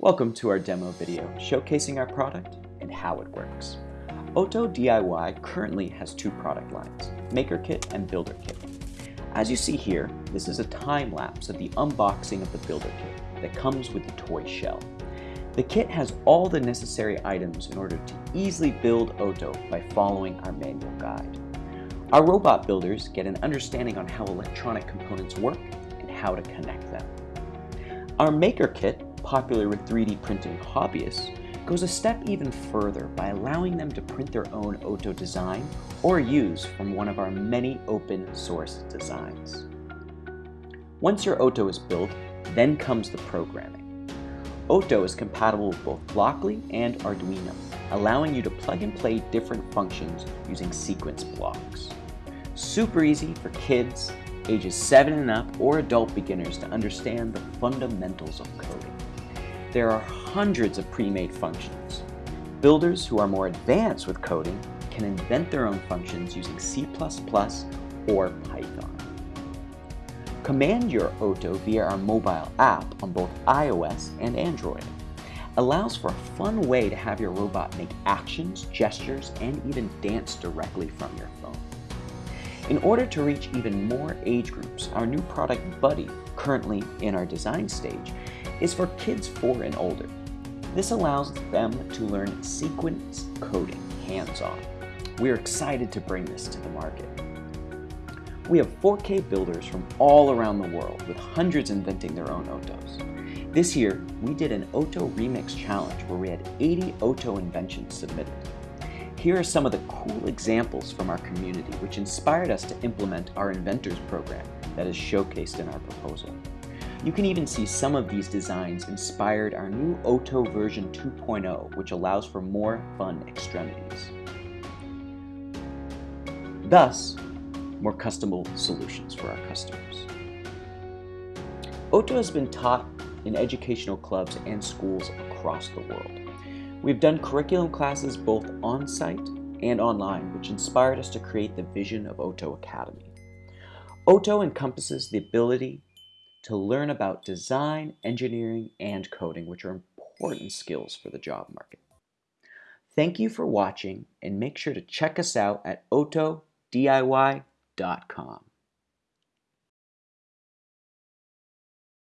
Welcome to our demo video showcasing our product and how it works. Otto DIY currently has two product lines, Maker Kit and Builder Kit. As you see here, this is a time lapse of the unboxing of the Builder Kit that comes with the toy shell. The kit has all the necessary items in order to easily build Otto by following our manual guide. Our robot builders get an understanding on how electronic components work and how to connect them. Our Maker Kit popular with 3D printing hobbyists, goes a step even further by allowing them to print their own Otto design or use from one of our many open source designs. Once your Otto is built, then comes the programming. Otto is compatible with both Blockly and Arduino, allowing you to plug and play different functions using sequence blocks. Super easy for kids, ages 7 and up, or adult beginners to understand the fundamentals of coding. There are hundreds of pre-made functions. Builders who are more advanced with coding can invent their own functions using C++ or Python. Command your Otto via our mobile app on both iOS and Android. Allows for a fun way to have your robot make actions, gestures, and even dance directly from your phone. In order to reach even more age groups, our new product Buddy, currently in our design stage, is for kids 4 and older. This allows them to learn sequence coding hands-on. We are excited to bring this to the market. We have 4K builders from all around the world with hundreds inventing their own Ottos. This year, we did an Otto Remix Challenge where we had 80 Otto inventions submitted. Here are some of the cool examples from our community which inspired us to implement our Inventors program that is showcased in our proposal. You can even see some of these designs inspired our new Otto version 2.0, which allows for more fun extremities. Thus, more customable solutions for our customers. Otto has been taught in educational clubs and schools across the world. We've done curriculum classes both on-site and online, which inspired us to create the vision of Otto Academy. Otto encompasses the ability to learn about design, engineering, and coding, which are important skills for the job market. Thank you for watching and make sure to check us out at ottodiy.com.